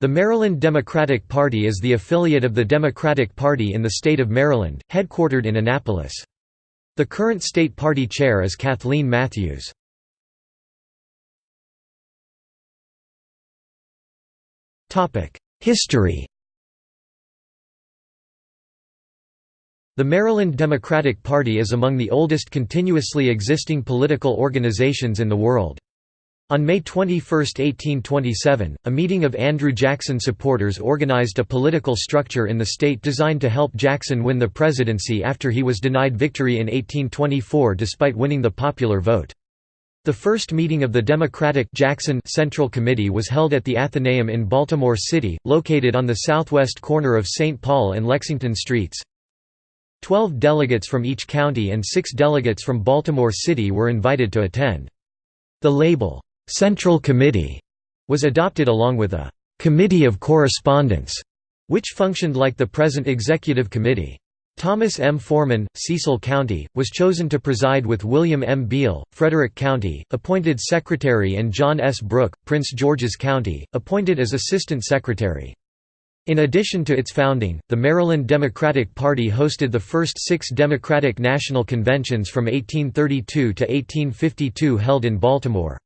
The Maryland Democratic Party is the affiliate of the Democratic Party in the state of Maryland, headquartered in Annapolis. The current state party chair is Kathleen Matthews. History The Maryland Democratic Party is among the oldest continuously existing political organizations in the world. On May 21, 1827, a meeting of Andrew Jackson supporters organized a political structure in the state designed to help Jackson win the presidency after he was denied victory in 1824 despite winning the popular vote. The first meeting of the Democratic Jackson Central Committee was held at the Athenaeum in Baltimore City, located on the southwest corner of St. Paul and Lexington Streets. Twelve delegates from each county and six delegates from Baltimore City were invited to attend. The label, Central Committee was adopted along with a Committee of Correspondence, which functioned like the present Executive Committee. Thomas M. Forman, Cecil County, was chosen to preside with William M. Beall, Frederick County, appointed Secretary and John S. Brooke, Prince George's County, appointed as Assistant Secretary. In addition to its founding, the Maryland Democratic Party hosted the first six Democratic National Conventions from 1832 to 1852 held in Baltimore.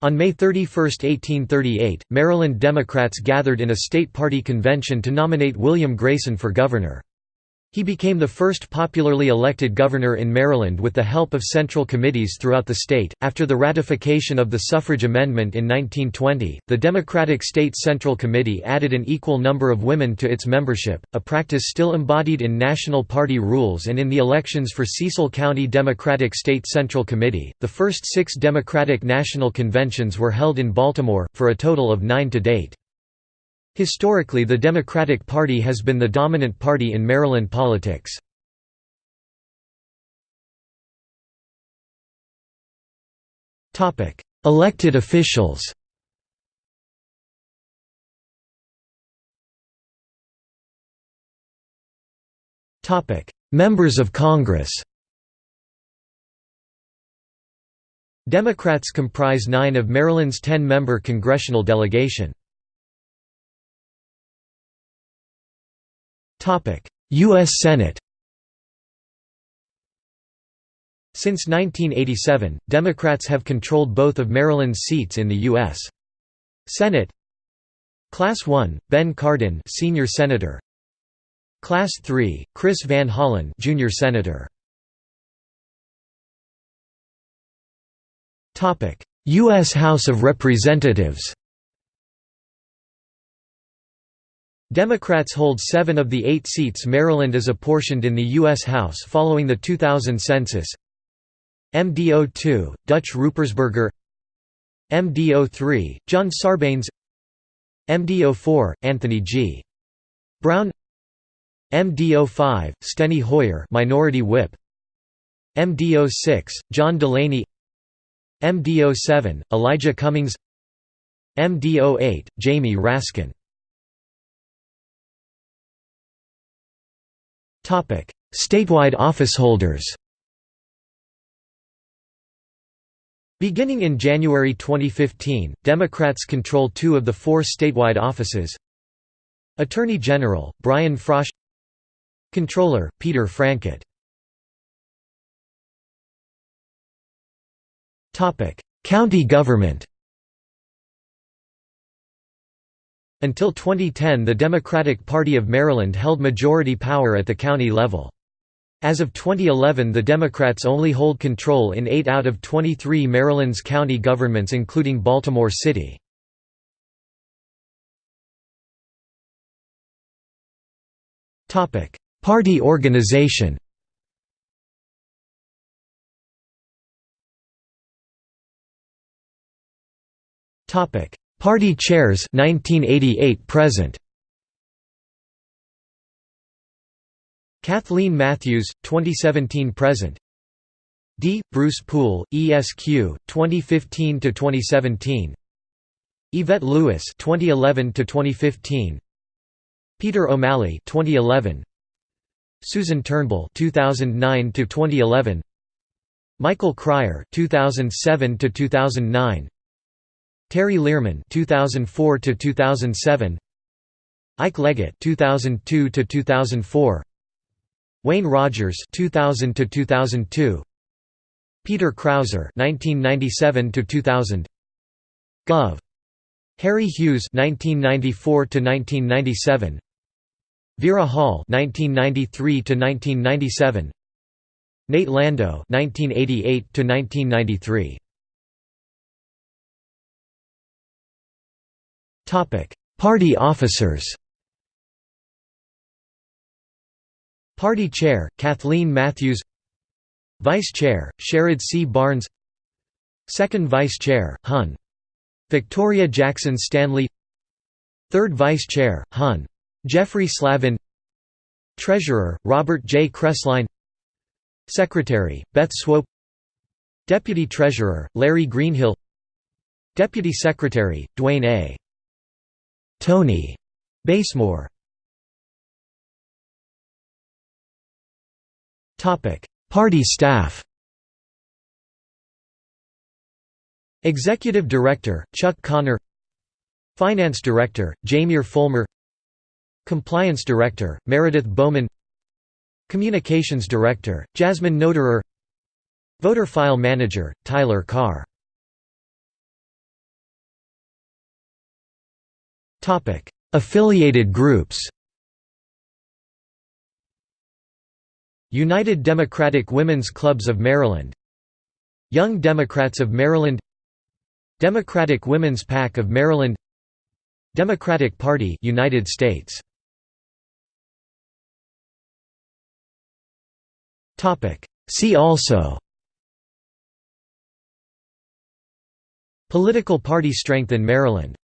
On May 31, 1838, Maryland Democrats gathered in a state party convention to nominate William Grason for governor. He became the first popularly elected governor in Maryland with the help of central committees throughout the state. After the ratification of the suffrage amendment in 1920, the Democratic State Central Committee added an equal number of women to its membership, a practice still embodied in national party rules and in the elections for Cecil County Democratic State Central Committee. The first six Democratic National Conventions were held in Baltimore, for a total of nine to date. Historically the Democratic Party has been the dominant party in Maryland politics. Elected officials Members of Congress Democrats comprise nine of Maryland's ten-member congressional delegation. U.S. Senate Since 1987, Democrats have controlled both of Maryland's seats in the U.S. Senate Class 1, Ben Cardin senior senator Class 3, Chris Van Hollen junior senator Topic: U.S. House of Representatives Democrats hold seven of the eight seats Maryland is apportioned in the U.S. House following the 2000 census. MDO2, Dutch Ruppersberger MDO3, John Sarbanes MDO4, Anthony G. Brown MDO5, Steny Hoyer Minority Whip MDO6, John Delaney MDO7, Elijah Cummings MDO8, Jamie Raskin Statewide officeholders Beginning in January 2015, Democrats control two of the four statewide offices. Attorney General, Brian Frosh. Controller, Peter Frankett. County government Until 2010 the Democratic Party of Maryland held majority power at the county level. As of 2011 the Democrats only hold control in 8 out of 23 Maryland's county governments including Baltimore City. Party organization Topic: Party chairs 1988 present. Kathleen Matthews 2017 present. D. Bruce Poole, ESQ 2015 to 2017. Yvette Lewis 2011 to 2015. Peter O'Malley 2011. Susan Turnbull 2009 to 2011. Michael Cryor 2007 to 2009. Terry Lierman 2004 to 2007 Ike Leggett 2002 to 2004 Wayne Rogers 2000 to 2002 Peter Krauser 1997 to 2000 Gov. Harry Hughes 1994 to 1997 Vera Hall 1993 to 1997 Nate Landow 1988 to 1993 Party officers Party Chair, Kathleen Matthews Vice Chair, Sherrod C. Barnes Second Vice Chair, Hun. Victoria Jackson Stanley Third Vice Chair, Hun. Jeffrey Slavin Treasurer, Robert J. Kresslein Secretary, Beth Swope Deputy Treasurer, Larry Greenhill Deputy Secretary, Dwayne A. Tony Basemore. Topic: Party staff. Executive Director Chuck Connor Finance Director Jamir Fulmer. Compliance Director Meredith Bowman. Communications Director Jasmine Noterer. Voter File Manager Tyler Carr Affiliated groups United Democratic Women's Clubs of Maryland Young Democrats of Maryland Democratic Women's PAC of Maryland Democratic Party United States. Topic. See also Political party strength in Maryland